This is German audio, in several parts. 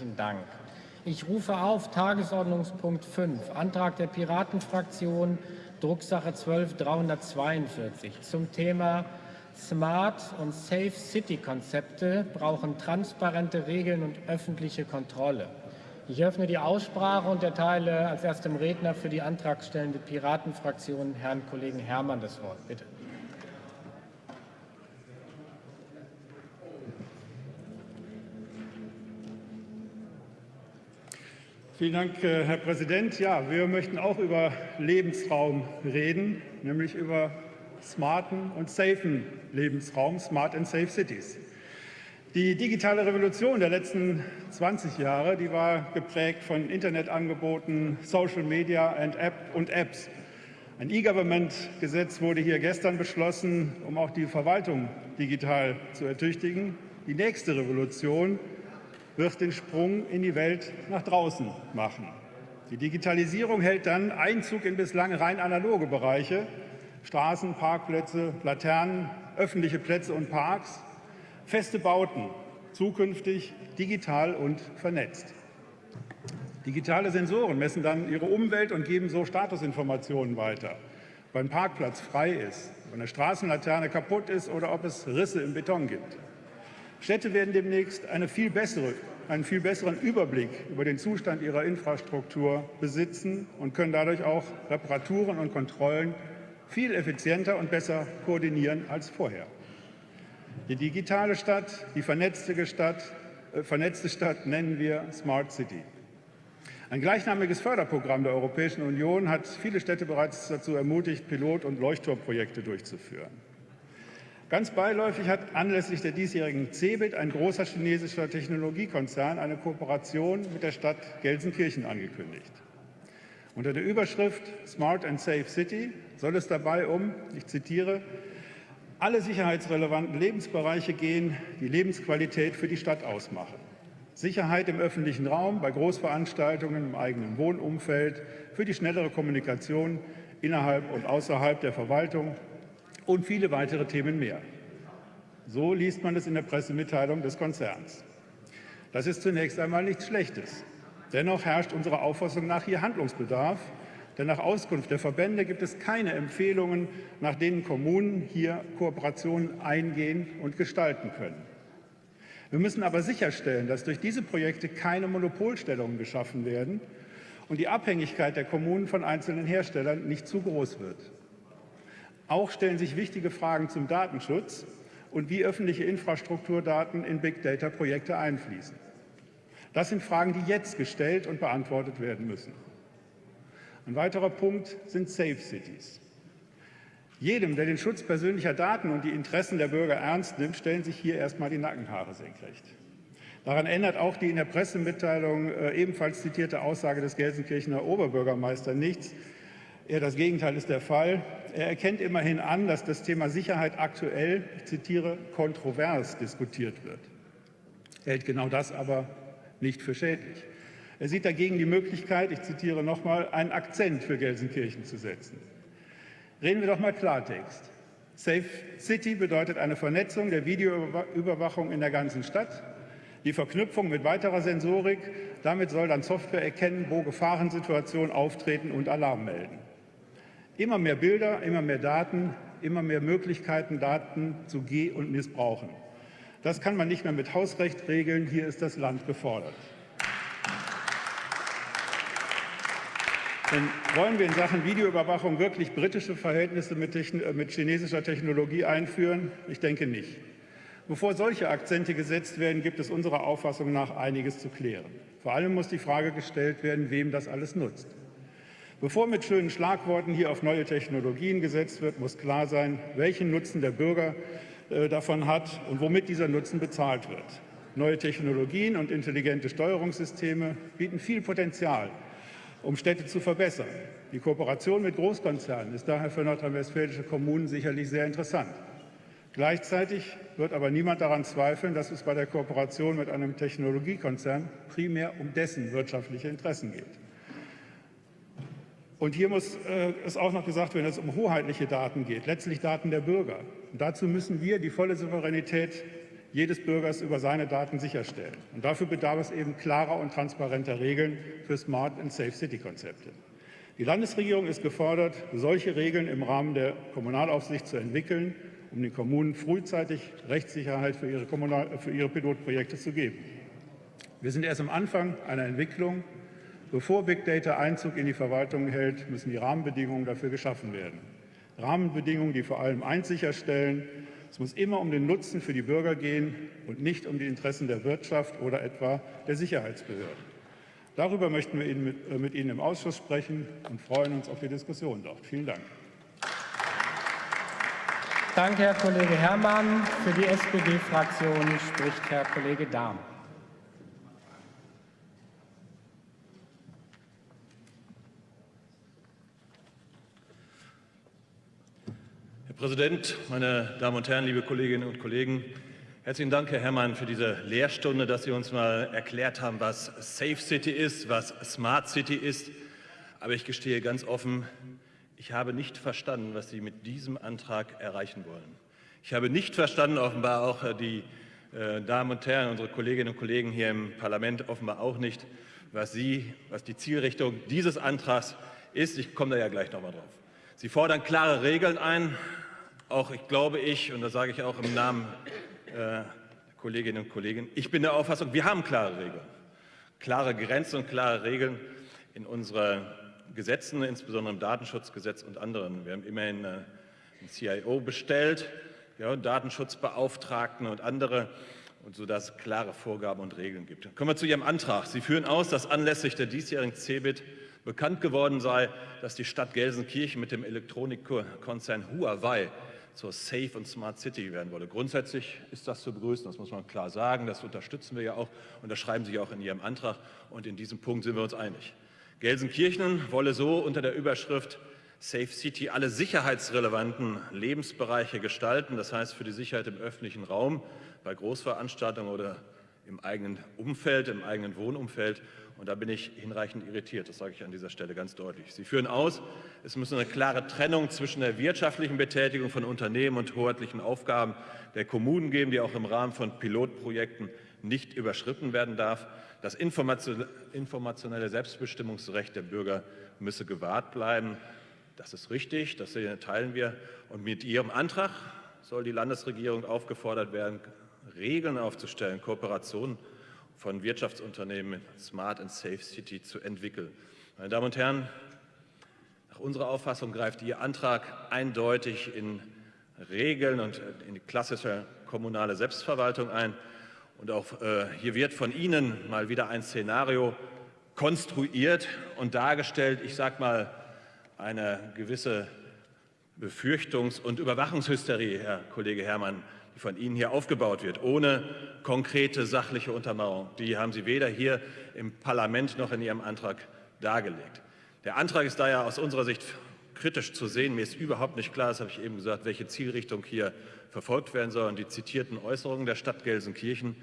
Herzlichen Dank. Ich rufe auf Tagesordnungspunkt 5, Antrag der Piratenfraktion, Drucksache 12342 zum Thema Smart und Safe City Konzepte brauchen transparente Regeln und öffentliche Kontrolle. Ich öffne die Aussprache und erteile als erstem Redner für die antragstellende Piratenfraktion Herrn Kollegen Herrmann das Wort. Bitte. Vielen Dank, äh, Herr Präsident. Ja, wir möchten auch über Lebensraum reden, nämlich über smarten und safen Lebensraum, Smart and Safe Cities. Die digitale Revolution der letzten 20 Jahre, die war geprägt von Internetangeboten, Social Media und Apps. Ein E-Government-Gesetz wurde hier gestern beschlossen, um auch die Verwaltung digital zu ertüchtigen. Die nächste Revolution wird den Sprung in die Welt nach draußen machen. Die Digitalisierung hält dann Einzug in bislang rein analoge Bereiche, Straßen, Parkplätze, Laternen, öffentliche Plätze und Parks, feste Bauten, zukünftig digital und vernetzt. Digitale Sensoren messen dann ihre Umwelt und geben so Statusinformationen weiter, ob ein Parkplatz frei ist, ob eine Straßenlaterne kaputt ist oder ob es Risse im Beton gibt. Städte werden demnächst eine viel bessere, einen viel besseren Überblick über den Zustand ihrer Infrastruktur besitzen und können dadurch auch Reparaturen und Kontrollen viel effizienter und besser koordinieren als vorher. Die digitale Stadt, die vernetzte Stadt, äh, vernetzte Stadt nennen wir Smart City. Ein gleichnamiges Förderprogramm der Europäischen Union hat viele Städte bereits dazu ermutigt, Pilot- und Leuchtturmprojekte durchzuführen. Ganz beiläufig hat anlässlich der diesjährigen CeBIT ein großer chinesischer Technologiekonzern eine Kooperation mit der Stadt Gelsenkirchen angekündigt. Unter der Überschrift Smart and Safe City soll es dabei um, ich zitiere, alle sicherheitsrelevanten Lebensbereiche gehen, die Lebensqualität für die Stadt ausmachen. Sicherheit im öffentlichen Raum, bei Großveranstaltungen im eigenen Wohnumfeld, für die schnellere Kommunikation innerhalb und außerhalb der Verwaltung, und viele weitere Themen mehr. So liest man es in der Pressemitteilung des Konzerns. Das ist zunächst einmal nichts Schlechtes. Dennoch herrscht unserer Auffassung nach hier Handlungsbedarf, denn nach Auskunft der Verbände gibt es keine Empfehlungen, nach denen Kommunen hier Kooperationen eingehen und gestalten können. Wir müssen aber sicherstellen, dass durch diese Projekte keine Monopolstellungen geschaffen werden und die Abhängigkeit der Kommunen von einzelnen Herstellern nicht zu groß wird. Auch stellen sich wichtige Fragen zum Datenschutz und wie öffentliche Infrastrukturdaten in Big-Data-Projekte einfließen. Das sind Fragen, die jetzt gestellt und beantwortet werden müssen. Ein weiterer Punkt sind Safe Cities. Jedem, der den Schutz persönlicher Daten und die Interessen der Bürger ernst nimmt, stellen sich hier erstmal die Nackenhaare senkrecht. Daran ändert auch die in der Pressemitteilung äh, ebenfalls zitierte Aussage des Gelsenkirchener Oberbürgermeisters nichts, Eher das Gegenteil ist der Fall. Er erkennt immerhin an, dass das Thema Sicherheit aktuell, ich zitiere, kontrovers diskutiert wird. Er hält genau das aber nicht für schädlich. Er sieht dagegen die Möglichkeit, ich zitiere nochmal, einen Akzent für Gelsenkirchen zu setzen. Reden wir doch mal Klartext. Safe City bedeutet eine Vernetzung der Videoüberwachung in der ganzen Stadt, die Verknüpfung mit weiterer Sensorik. Damit soll dann Software erkennen, wo Gefahrensituationen auftreten und Alarm melden. Immer mehr Bilder, immer mehr Daten, immer mehr Möglichkeiten, Daten zu geh- und missbrauchen. Das kann man nicht mehr mit Hausrecht regeln. Hier ist das Land gefordert. Denn wollen wir in Sachen Videoüberwachung wirklich britische Verhältnisse mit, äh, mit, chinesischer Technologie einführen? Ich denke nicht. Bevor solche Akzente gesetzt werden, gibt es unserer Auffassung nach einiges zu klären. Vor allem muss die Frage gestellt werden, wem das alles nutzt. Bevor mit schönen Schlagworten hier auf neue Technologien gesetzt wird, muss klar sein, welchen Nutzen der Bürger äh, davon hat und womit dieser Nutzen bezahlt wird. Neue Technologien und intelligente Steuerungssysteme bieten viel Potenzial, um Städte zu verbessern. Die Kooperation mit Großkonzernen ist daher für nordrhein-westfälische Kommunen sicherlich sehr interessant. Gleichzeitig wird aber niemand daran zweifeln, dass es bei der Kooperation mit einem Technologiekonzern primär um dessen wirtschaftliche Interessen geht. Und hier muss äh, es auch noch gesagt werden, dass es um hoheitliche Daten geht, letztlich Daten der Bürger. Und dazu müssen wir die volle Souveränität jedes Bürgers über seine Daten sicherstellen. Und dafür bedarf es eben klarer und transparenter Regeln für Smart and Safe City Konzepte. Die Landesregierung ist gefordert, solche Regeln im Rahmen der Kommunalaufsicht zu entwickeln, um den Kommunen frühzeitig Rechtssicherheit für ihre, Kommunal für ihre Pilotprojekte zu geben. Wir sind erst am Anfang einer Entwicklung. Bevor Big Data Einzug in die Verwaltung hält, müssen die Rahmenbedingungen dafür geschaffen werden. Rahmenbedingungen, die vor allem eins sicherstellen, es muss immer um den Nutzen für die Bürger gehen und nicht um die Interessen der Wirtschaft oder etwa der Sicherheitsbehörden. Darüber möchten wir äh, mit Ihnen im Ausschuss sprechen und freuen uns auf die Diskussion dort. Vielen Dank. Danke, Herr Kollege Herrmann. Für die SPD-Fraktion spricht Herr Kollege Dahm. Herr Präsident, meine Damen und Herren, liebe Kolleginnen und Kollegen! Herzlichen Dank, Herr Herrmann, für diese Lehrstunde, dass Sie uns mal erklärt haben, was Safe City ist, was Smart City ist. Aber ich gestehe ganz offen, ich habe nicht verstanden, was Sie mit diesem Antrag erreichen wollen. Ich habe nicht verstanden, offenbar auch äh, die äh, Damen und Herren, unsere Kolleginnen und Kollegen hier im Parlament offenbar auch nicht, was Sie, was die Zielrichtung dieses Antrags ist. Ich komme da ja gleich noch mal drauf. Sie fordern klare Regeln ein, auch ich glaube ich, und das sage ich auch im Namen äh, Kolleginnen und Kollegen, ich bin der Auffassung, wir haben klare Regeln, klare Grenzen und klare Regeln in unseren Gesetzen, insbesondere im Datenschutzgesetz und anderen. Wir haben immerhin äh, einen CIO bestellt, ja, Datenschutzbeauftragten und andere, und so dass es klare Vorgaben und Regeln gibt. Kommen wir zu Ihrem Antrag. Sie führen aus, dass anlässlich der diesjährigen CeBIT bekannt geworden sei, dass die Stadt Gelsenkirchen mit dem Elektronikkonzern Huawei zur Safe und Smart City werden wolle. Grundsätzlich ist das zu begrüßen, das muss man klar sagen. Das unterstützen wir ja auch und das schreiben Sie auch in Ihrem Antrag. Und in diesem Punkt sind wir uns einig. Gelsenkirchen wolle so unter der Überschrift Safe City alle sicherheitsrelevanten Lebensbereiche gestalten, das heißt für die Sicherheit im öffentlichen Raum, bei Großveranstaltungen oder im eigenen Umfeld, im eigenen Wohnumfeld und da bin ich hinreichend irritiert, das sage ich an dieser Stelle ganz deutlich. Sie führen aus, es muss eine klare Trennung zwischen der wirtschaftlichen Betätigung von Unternehmen und hoheitlichen Aufgaben der Kommunen geben, die auch im Rahmen von Pilotprojekten nicht überschritten werden darf. Das informationelle Selbstbestimmungsrecht der Bürger müsse gewahrt bleiben. Das ist richtig, das teilen wir. Und mit Ihrem Antrag soll die Landesregierung aufgefordert werden, Regeln aufzustellen, Kooperationen von Wirtschaftsunternehmen Smart and Safe City zu entwickeln. Meine Damen und Herren, nach unserer Auffassung greift Ihr Antrag eindeutig in Regeln und in die klassische kommunale Selbstverwaltung ein. Und auch äh, hier wird von Ihnen mal wieder ein Szenario konstruiert und dargestellt. Ich sage mal, eine gewisse Befürchtungs- und Überwachungshysterie, Herr Kollege Herrmann, die von Ihnen hier aufgebaut wird, ohne konkrete sachliche Untermauerung. Die haben Sie weder hier im Parlament noch in Ihrem Antrag dargelegt. Der Antrag ist daher aus unserer Sicht kritisch zu sehen. Mir ist überhaupt nicht klar, das habe ich eben gesagt, welche Zielrichtung hier verfolgt werden soll. Und die zitierten Äußerungen der Stadt Gelsenkirchen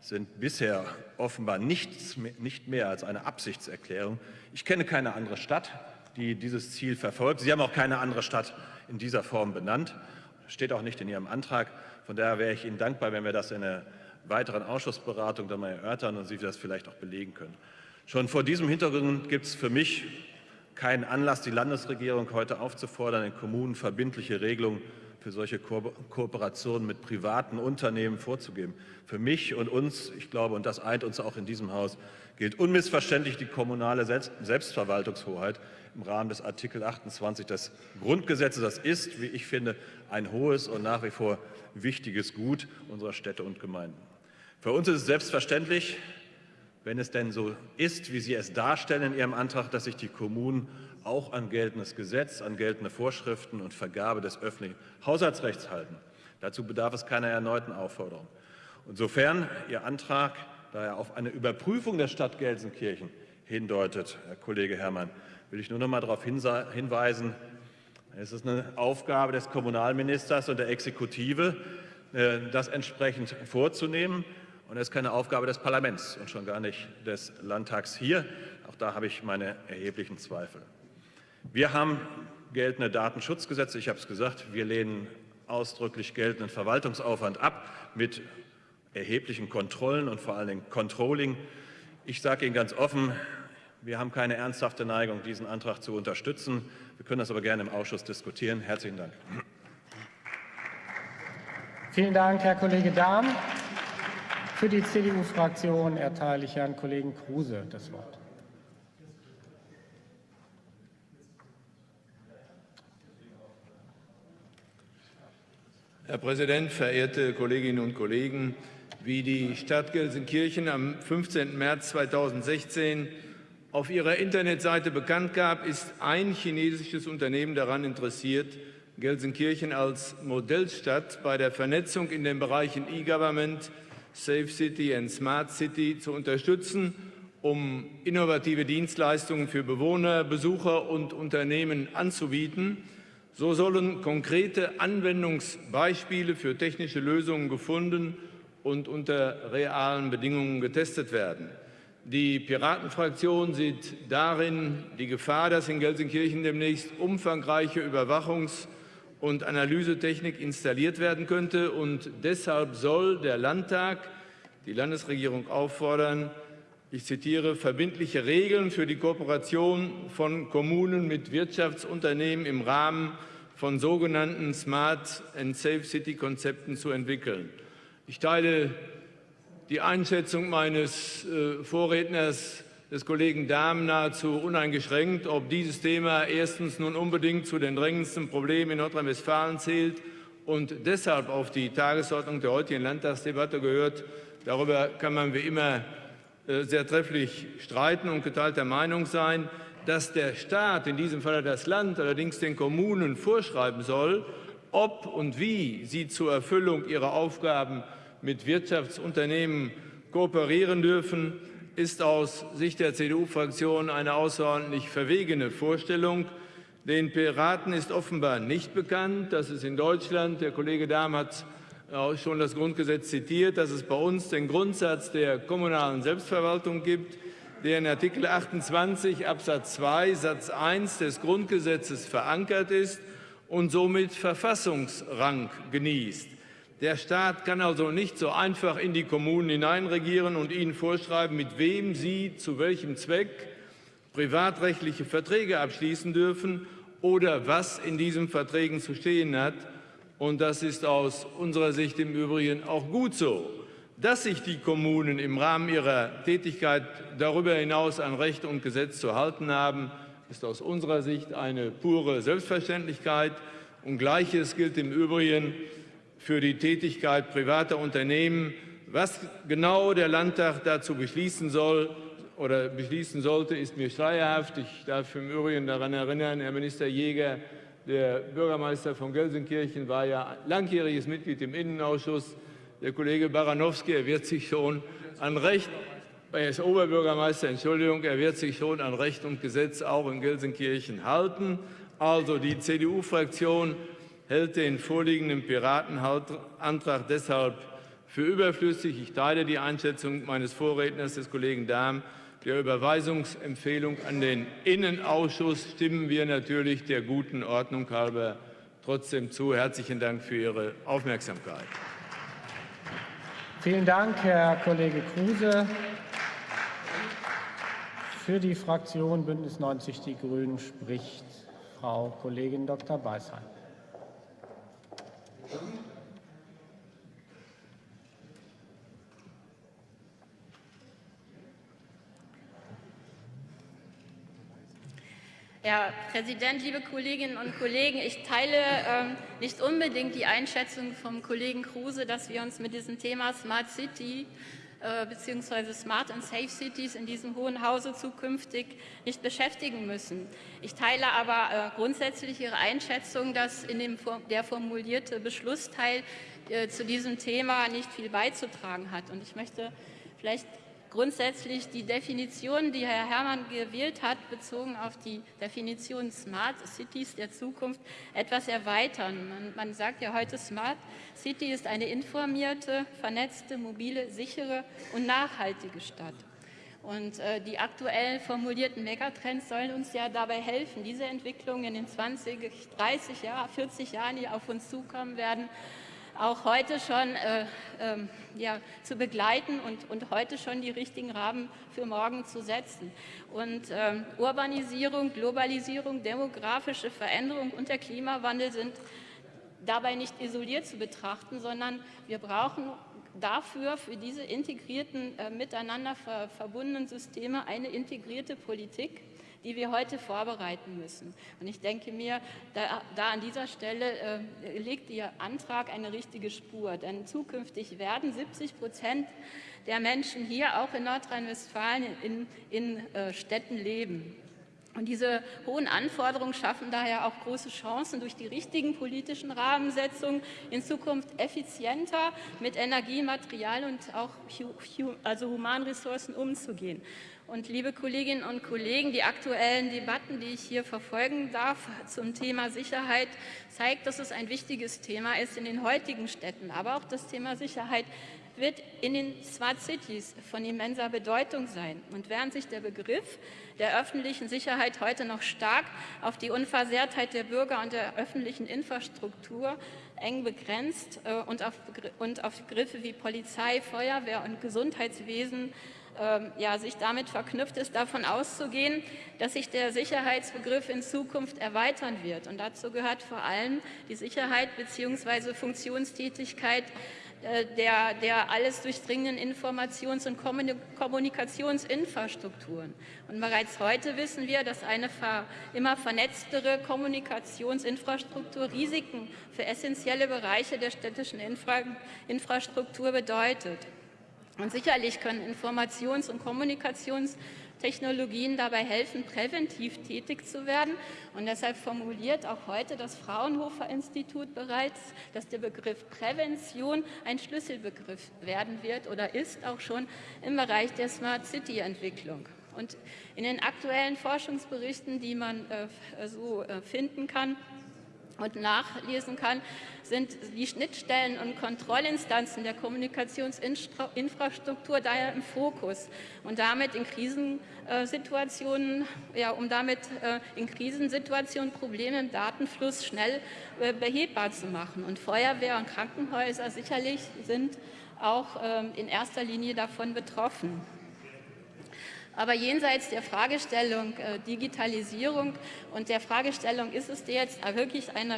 sind bisher offenbar nichts, nicht mehr als eine Absichtserklärung. Ich kenne keine andere Stadt, die dieses Ziel verfolgt. Sie haben auch keine andere Stadt in dieser Form benannt. Steht auch nicht in Ihrem Antrag. Von daher wäre ich Ihnen dankbar, wenn wir das in einer weiteren Ausschussberatung dann mal erörtern und Sie das vielleicht auch belegen können. Schon vor diesem Hintergrund gibt es für mich keinen Anlass, die Landesregierung heute aufzufordern, in Kommunen verbindliche Regelungen für solche Ko Kooperationen mit privaten Unternehmen vorzugeben. Für mich und uns, ich glaube, und das eint uns auch in diesem Haus, gilt unmissverständlich die kommunale Selbst Selbstverwaltungshoheit im Rahmen des Artikel 28 des Grundgesetzes. Das ist, wie ich finde, ein hohes und nach wie vor wichtiges Gut unserer Städte und Gemeinden. Für uns ist es selbstverständlich, wenn es denn so ist, wie Sie es darstellen in Ihrem Antrag, dass sich die Kommunen auch an geltendes Gesetz, an geltende Vorschriften und Vergabe des öffentlichen Haushaltsrechts halten. Dazu bedarf es keiner erneuten Aufforderung. Insofern Ihr Antrag, da er auf eine Überprüfung der Stadt Gelsenkirchen hindeutet, Herr Kollege Herrmann, will ich nur noch mal darauf hinweisen, es ist eine Aufgabe des Kommunalministers und der Exekutive, äh, das entsprechend vorzunehmen. Und es ist keine Aufgabe des Parlaments und schon gar nicht des Landtags hier. Auch da habe ich meine erheblichen Zweifel. Wir haben geltende Datenschutzgesetze. Ich habe es gesagt, wir lehnen ausdrücklich geltenden Verwaltungsaufwand ab mit erheblichen Kontrollen und vor allen Dingen Controlling. Ich sage Ihnen ganz offen, wir haben keine ernsthafte Neigung, diesen Antrag zu unterstützen. Wir können das aber gerne im Ausschuss diskutieren. Herzlichen Dank. Vielen Dank, Herr Kollege Dahm. Für die CDU-Fraktion erteile ich Herrn Kollegen Kruse das Wort. Herr Präsident, verehrte Kolleginnen und Kollegen! Wie die Stadt Gelsenkirchen am 15. März 2016 auf ihrer Internetseite bekannt gab, ist ein chinesisches Unternehmen daran interessiert, Gelsenkirchen als Modellstadt bei der Vernetzung in den Bereichen E-Government, Safe City und Smart City zu unterstützen, um innovative Dienstleistungen für Bewohner, Besucher und Unternehmen anzubieten – so sollen konkrete Anwendungsbeispiele für technische Lösungen gefunden und unter realen Bedingungen getestet werden. Die Piratenfraktion sieht darin die Gefahr, dass in Gelsenkirchen demnächst umfangreiche Überwachungs- und Analysetechnik installiert werden könnte. Und deshalb soll der Landtag die Landesregierung auffordern, ich zitiere, verbindliche Regeln für die Kooperation von Kommunen mit Wirtschaftsunternehmen im Rahmen von sogenannten Smart and Safe City Konzepten zu entwickeln. Ich teile die Einschätzung meines äh, Vorredners, des Kollegen Dahm, nahezu uneingeschränkt, ob dieses Thema erstens nun unbedingt zu den drängendsten Problemen in Nordrhein-Westfalen zählt und deshalb auf die Tagesordnung der heutigen Landtagsdebatte gehört. Darüber kann man wie immer sehr trefflich streiten und geteilter Meinung sein, dass der Staat, in diesem Falle das Land, allerdings den Kommunen vorschreiben soll, ob und wie sie zur Erfüllung ihrer Aufgaben mit Wirtschaftsunternehmen kooperieren dürfen, ist aus Sicht der CDU-Fraktion eine außerordentlich verwegene Vorstellung. Den Piraten ist offenbar nicht bekannt, dass es in Deutschland, der Kollege Dahm hat schon das Grundgesetz zitiert, dass es bei uns den Grundsatz der kommunalen Selbstverwaltung gibt, der in Artikel 28 Absatz 2 Satz 1 des Grundgesetzes verankert ist und somit Verfassungsrang genießt. Der Staat kann also nicht so einfach in die Kommunen hineinregieren und ihnen vorschreiben, mit wem sie zu welchem Zweck privatrechtliche Verträge abschließen dürfen oder was in diesen Verträgen zu stehen hat. Und das ist aus unserer Sicht im Übrigen auch gut so. Dass sich die Kommunen im Rahmen ihrer Tätigkeit darüber hinaus an Recht und Gesetz zu halten haben, ist aus unserer Sicht eine pure Selbstverständlichkeit. Und Gleiches gilt im Übrigen für die Tätigkeit privater Unternehmen. Was genau der Landtag dazu beschließen soll oder beschließen sollte, ist mir schleierhaft. Ich darf im Übrigen daran erinnern, Herr Minister Jäger, der Bürgermeister von Gelsenkirchen war ja langjähriges Mitglied im Innenausschuss. Der Kollege Baranowski, er wird sich schon an Recht, er ist Oberbürgermeister, Entschuldigung, er wird sich schon an Recht und Gesetz auch in Gelsenkirchen halten. Also die CDU-Fraktion hält den vorliegenden Piratenantrag deshalb für überflüssig. Ich teile die Einschätzung meines Vorredners, des Kollegen Dahm, der Überweisungsempfehlung an den Innenausschuss stimmen wir natürlich der guten Ordnung halber trotzdem zu. Herzlichen Dank für Ihre Aufmerksamkeit. Vielen Dank, Herr Kollege Kruse. Für die Fraktion Bündnis 90 Die Grünen spricht Frau Kollegin Dr. Beisheim. Herr Präsident, liebe Kolleginnen und Kollegen! Ich teile ähm, nicht unbedingt die Einschätzung vom Kollegen Kruse, dass wir uns mit diesem Thema Smart City äh, bzw. Smart and Safe Cities in diesem Hohen Hause zukünftig nicht beschäftigen müssen. Ich teile aber äh, grundsätzlich Ihre Einschätzung, dass in dem, der formulierte Beschlussteil äh, zu diesem Thema nicht viel beizutragen hat. Und ich möchte vielleicht grundsätzlich die Definition, die Herr Herrmann gewählt hat, bezogen auf die Definition Smart Cities der Zukunft, etwas erweitern. Man, man sagt ja heute, Smart City ist eine informierte, vernetzte, mobile, sichere und nachhaltige Stadt. Und äh, die aktuell formulierten Megatrends sollen uns ja dabei helfen, diese Entwicklung in den 20, 30 Jahren, 40 Jahren, die auf uns zukommen werden, auch heute schon äh, äh, ja, zu begleiten und, und heute schon die richtigen Rahmen für morgen zu setzen. Und äh, Urbanisierung, Globalisierung, demografische Veränderung und der Klimawandel sind dabei nicht isoliert zu betrachten, sondern wir brauchen dafür, für diese integrierten, äh, miteinander ver verbundenen Systeme eine integrierte Politik, die wir heute vorbereiten müssen. Und ich denke mir, da, da an dieser Stelle äh, legt Ihr Antrag eine richtige Spur, denn zukünftig werden 70 Prozent der Menschen hier auch in Nordrhein-Westfalen in, in äh, Städten leben. Und diese hohen Anforderungen schaffen daher auch große Chancen, durch die richtigen politischen Rahmensetzungen in Zukunft effizienter mit Energie, Material und auch also Humanressourcen umzugehen. Und liebe Kolleginnen und Kollegen, die aktuellen Debatten, die ich hier verfolgen darf zum Thema Sicherheit, zeigt, dass es ein wichtiges Thema ist in den heutigen Städten. Aber auch das Thema Sicherheit wird in den Smart Cities von immenser Bedeutung sein. Und während sich der Begriff der öffentlichen Sicherheit heute noch stark auf die Unversehrtheit der Bürger und der öffentlichen Infrastruktur eng begrenzt äh, und auf, Begriffe wie Polizei, Feuerwehr und Gesundheitswesen ja, sich damit verknüpft ist, davon auszugehen, dass sich der Sicherheitsbegriff in Zukunft erweitern wird. Und dazu gehört vor allem die Sicherheit bzw. Funktionstätigkeit äh, der, der alles durchdringenden Informations- und Kommunikationsinfrastrukturen. Und bereits heute wissen wir, dass eine immer vernetztere Kommunikationsinfrastruktur Risiken für essentielle Bereiche der städtischen Infra Infrastruktur bedeutet. Und sicherlich können Informations- und Kommunikations- Technologien dabei helfen, präventiv tätig zu werden. Und deshalb formuliert auch heute das Fraunhofer Institut bereits, dass der Begriff Prävention ein Schlüsselbegriff werden wird oder ist auch schon im Bereich der Smart City Entwicklung. Und in den aktuellen Forschungsberichten, die man äh, so äh, finden kann, und nachlesen kann, sind die Schnittstellen und Kontrollinstanzen der Kommunikationsinfrastruktur daher im Fokus und damit in Krisensituationen, ja, um damit äh, in Krisensituationen Probleme im Datenfluss schnell äh, behebbar zu machen. Und Feuerwehr und Krankenhäuser sicherlich sind auch ähm, in erster Linie davon betroffen. Aber jenseits der Fragestellung äh, Digitalisierung und der Fragestellung, ist es jetzt wirklich ein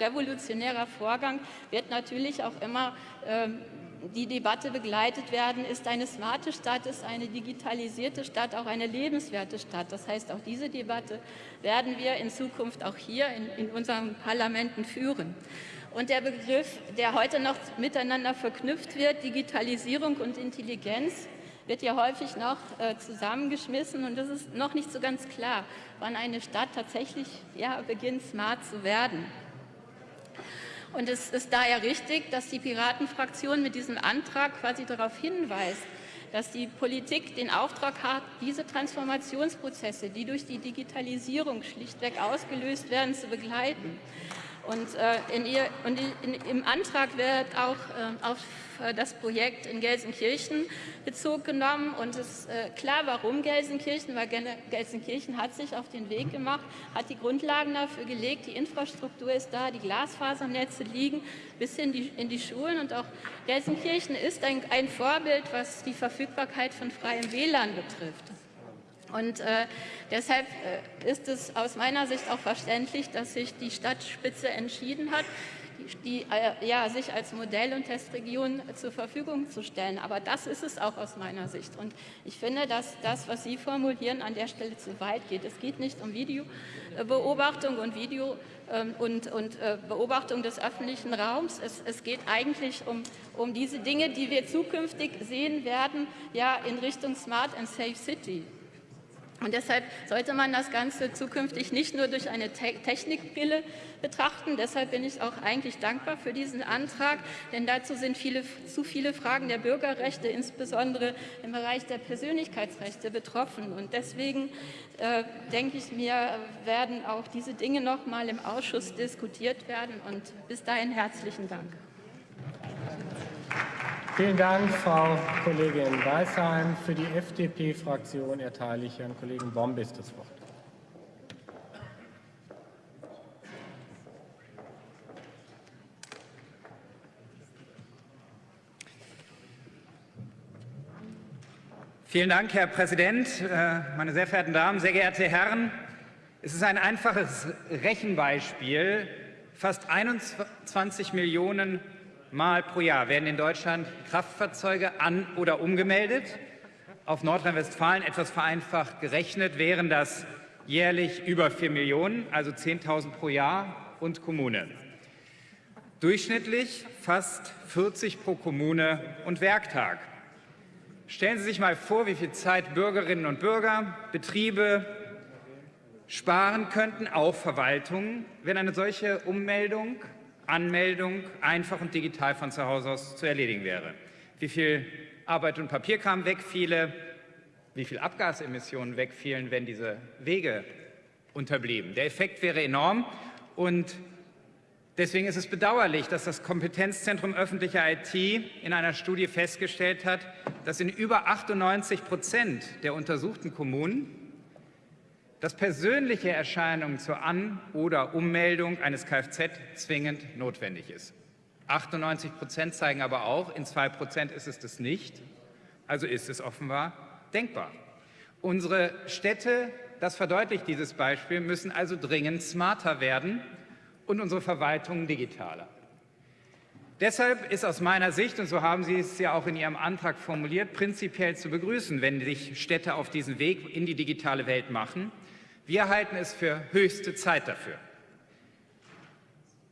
revolutionärer Vorgang, wird natürlich auch immer ähm, die Debatte begleitet werden, ist eine smarte Stadt, ist eine digitalisierte Stadt auch eine lebenswerte Stadt. Das heißt, auch diese Debatte werden wir in Zukunft auch hier in, in unseren Parlamenten führen. Und der Begriff, der heute noch miteinander verknüpft wird, Digitalisierung und Intelligenz, wird ja häufig noch äh, zusammengeschmissen und es ist noch nicht so ganz klar, wann eine Stadt tatsächlich ja, beginnt, smart zu werden. Und es ist daher richtig, dass die Piratenfraktion mit diesem Antrag quasi darauf hinweist, dass die Politik den Auftrag hat, diese Transformationsprozesse, die durch die Digitalisierung schlichtweg ausgelöst werden, zu begleiten. Und, äh, in ihr, und in, im Antrag wird auch äh, auf äh, das Projekt in Gelsenkirchen Bezug genommen. Und es ist äh, klar, warum Gelsenkirchen, weil Gelsenkirchen hat sich auf den Weg gemacht, hat die Grundlagen dafür gelegt, die Infrastruktur ist da, die Glasfasernetze liegen bis in die, in die Schulen. Und auch Gelsenkirchen ist ein, ein Vorbild, was die Verfügbarkeit von freiem WLAN betrifft. Und äh, deshalb äh, ist es aus meiner Sicht auch verständlich, dass sich die Stadtspitze entschieden hat, die, äh, ja, sich als Modell- und Testregion zur Verfügung zu stellen. Aber das ist es auch aus meiner Sicht. Und ich finde, dass das, was Sie formulieren, an der Stelle zu weit geht. Es geht nicht um Videobeobachtung und Video ähm, und, und äh, Beobachtung des öffentlichen Raums. Es, es geht eigentlich um, um diese Dinge, die wir zukünftig sehen werden, ja, in Richtung Smart and Safe City. Und deshalb sollte man das Ganze zukünftig nicht nur durch eine Te Technikbrille betrachten. Deshalb bin ich auch eigentlich dankbar für diesen Antrag, denn dazu sind viele, zu viele Fragen der Bürgerrechte, insbesondere im Bereich der Persönlichkeitsrechte, betroffen. Und deswegen äh, denke ich mir, werden auch diese Dinge noch mal im Ausschuss diskutiert werden. Und bis dahin herzlichen Dank. Vielen Dank, Frau Kollegin Weißheim. Für die FDP-Fraktion erteile ich Herrn Kollegen Bombis das Wort. Vielen Dank, Herr Präsident, äh, meine sehr verehrten Damen, sehr geehrte Herren. Es ist ein einfaches Rechenbeispiel. Fast 21 Millionen Mal pro Jahr werden in Deutschland Kraftfahrzeuge an- oder umgemeldet. Auf Nordrhein-Westfalen etwas vereinfacht gerechnet wären das jährlich über 4 Millionen, also 10.000 pro Jahr und Kommune. Durchschnittlich fast 40 pro Kommune und Werktag. Stellen Sie sich mal vor, wie viel Zeit Bürgerinnen und Bürger, Betriebe sparen könnten, auch Verwaltungen, wenn eine solche Ummeldung, Anmeldung einfach und digital von zu Hause aus zu erledigen wäre. Wie viel Arbeit und Papierkram wegfiele, wie viel Abgasemissionen wegfielen, wenn diese Wege unterblieben. Der Effekt wäre enorm und deswegen ist es bedauerlich, dass das Kompetenzzentrum öffentliche IT in einer Studie festgestellt hat, dass in über 98 Prozent der untersuchten Kommunen das persönliche Erscheinung zur An- oder Ummeldung eines Kfz zwingend notwendig ist. 98 Prozent zeigen aber auch, in zwei Prozent ist es das nicht. Also ist es offenbar denkbar. Unsere Städte, das verdeutlicht dieses Beispiel, müssen also dringend smarter werden und unsere Verwaltung digitaler. Deshalb ist aus meiner Sicht, und so haben Sie es ja auch in Ihrem Antrag formuliert, prinzipiell zu begrüßen, wenn sich Städte auf diesen Weg in die digitale Welt machen. Wir halten es für höchste Zeit dafür.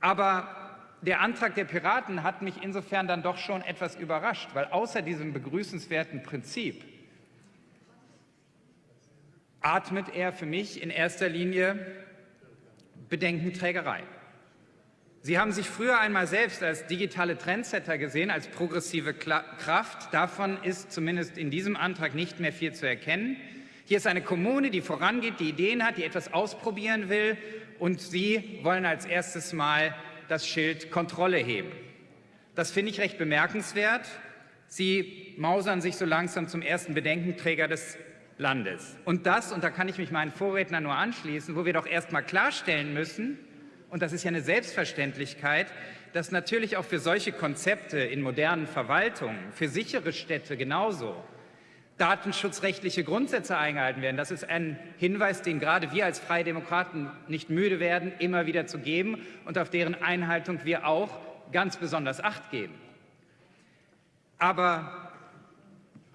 Aber der Antrag der Piraten hat mich insofern dann doch schon etwas überrascht, weil außer diesem begrüßenswerten Prinzip atmet er für mich in erster Linie Bedenkenträgerei. Sie haben sich früher einmal selbst als digitale Trendsetter gesehen, als progressive Kraft. Davon ist zumindest in diesem Antrag nicht mehr viel zu erkennen. Hier ist eine Kommune, die vorangeht, die Ideen hat, die etwas ausprobieren will und Sie wollen als erstes Mal das Schild Kontrolle heben. Das finde ich recht bemerkenswert. Sie mausern sich so langsam zum ersten Bedenkenträger des Landes. Und das, und da kann ich mich meinen Vorrednern nur anschließen, wo wir doch erst mal klarstellen müssen, und das ist ja eine Selbstverständlichkeit, dass natürlich auch für solche Konzepte in modernen Verwaltungen, für sichere Städte genauso, datenschutzrechtliche Grundsätze eingehalten werden. Das ist ein Hinweis, den gerade wir als Freie Demokraten nicht müde werden, immer wieder zu geben und auf deren Einhaltung wir auch ganz besonders Acht geben. Aber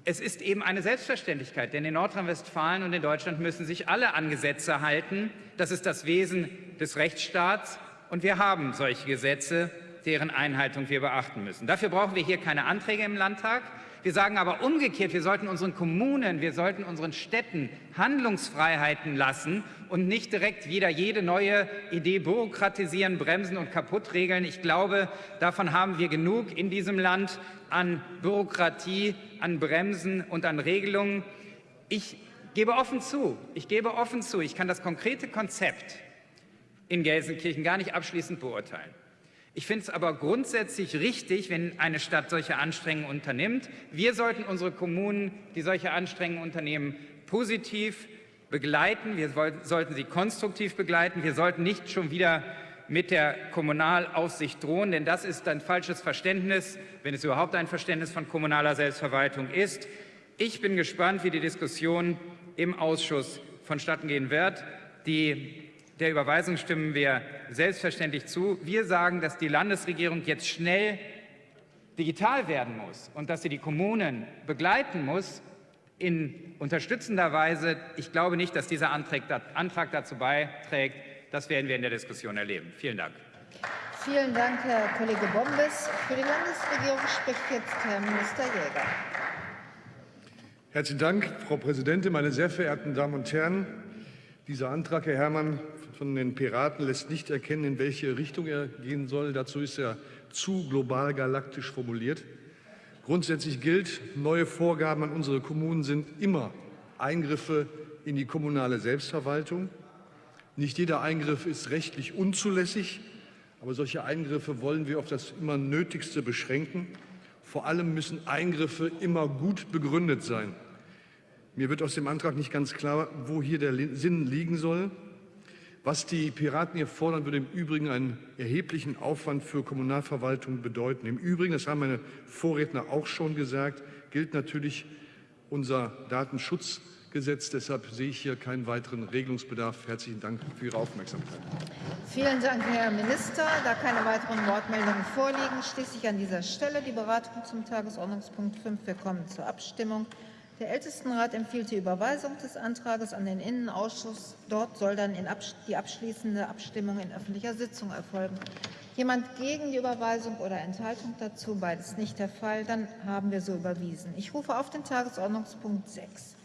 es ist eben eine Selbstverständlichkeit, denn in Nordrhein-Westfalen und in Deutschland müssen sich alle an Gesetze halten. Das ist das Wesen des Rechtsstaats und wir haben solche Gesetze, deren Einhaltung wir beachten müssen. Dafür brauchen wir hier keine Anträge im Landtag. Wir sagen aber umgekehrt, wir sollten unseren Kommunen, wir sollten unseren Städten Handlungsfreiheiten lassen und nicht direkt wieder jede neue Idee bürokratisieren, bremsen und kaputt regeln. Ich glaube, davon haben wir genug in diesem Land an Bürokratie, an Bremsen und an Regelungen. Ich gebe offen zu, ich gebe offen zu, ich kann das konkrete Konzept in Gelsenkirchen gar nicht abschließend beurteilen. Ich finde es aber grundsätzlich richtig, wenn eine Stadt solche Anstrengungen unternimmt. Wir sollten unsere Kommunen, die solche Anstrengungen unternehmen, positiv begleiten. Wir sollten sie konstruktiv begleiten. Wir sollten nicht schon wieder mit der Kommunalaufsicht drohen, denn das ist ein falsches Verständnis, wenn es überhaupt ein Verständnis von kommunaler Selbstverwaltung ist. Ich bin gespannt, wie die Diskussion im Ausschuss vonstatten gehen wird. Die der Überweisung stimmen wir selbstverständlich zu. Wir sagen, dass die Landesregierung jetzt schnell digital werden muss und dass sie die Kommunen begleiten muss in unterstützender Weise. Ich glaube nicht, dass dieser Antrag dazu beiträgt. Das werden wir in der Diskussion erleben. Vielen Dank. Vielen Dank, Herr Kollege Bombes. Für die Landesregierung spricht jetzt Herr Minister Jäger. Herzlichen Dank, Frau Präsidentin, meine sehr verehrten Damen und Herren. Dieser Antrag, Herr Herrmann, von den Piraten lässt nicht erkennen, in welche Richtung er gehen soll. Dazu ist er zu global galaktisch formuliert. Grundsätzlich gilt, neue Vorgaben an unsere Kommunen sind immer Eingriffe in die kommunale Selbstverwaltung. Nicht jeder Eingriff ist rechtlich unzulässig, aber solche Eingriffe wollen wir auf das immer Nötigste beschränken. Vor allem müssen Eingriffe immer gut begründet sein. Mir wird aus dem Antrag nicht ganz klar, wo hier der Sinn liegen soll. Was die Piraten hier fordern, würde im Übrigen einen erheblichen Aufwand für Kommunalverwaltung bedeuten. Im Übrigen, das haben meine Vorredner auch schon gesagt, gilt natürlich unser Datenschutzgesetz. Deshalb sehe ich hier keinen weiteren Regelungsbedarf. Herzlichen Dank für Ihre Aufmerksamkeit. Vielen Dank, Herr Minister. Da keine weiteren Wortmeldungen vorliegen, schließe ich an dieser Stelle die Beratung zum Tagesordnungspunkt 5. Wir kommen zur Abstimmung. Der Ältestenrat empfiehlt die Überweisung des Antrages an den Innenausschuss. Dort soll dann die abschließende Abstimmung in öffentlicher Sitzung erfolgen. Jemand gegen die Überweisung oder Enthaltung dazu? Beides nicht der Fall. Dann haben wir so überwiesen. Ich rufe auf den Tagesordnungspunkt 6.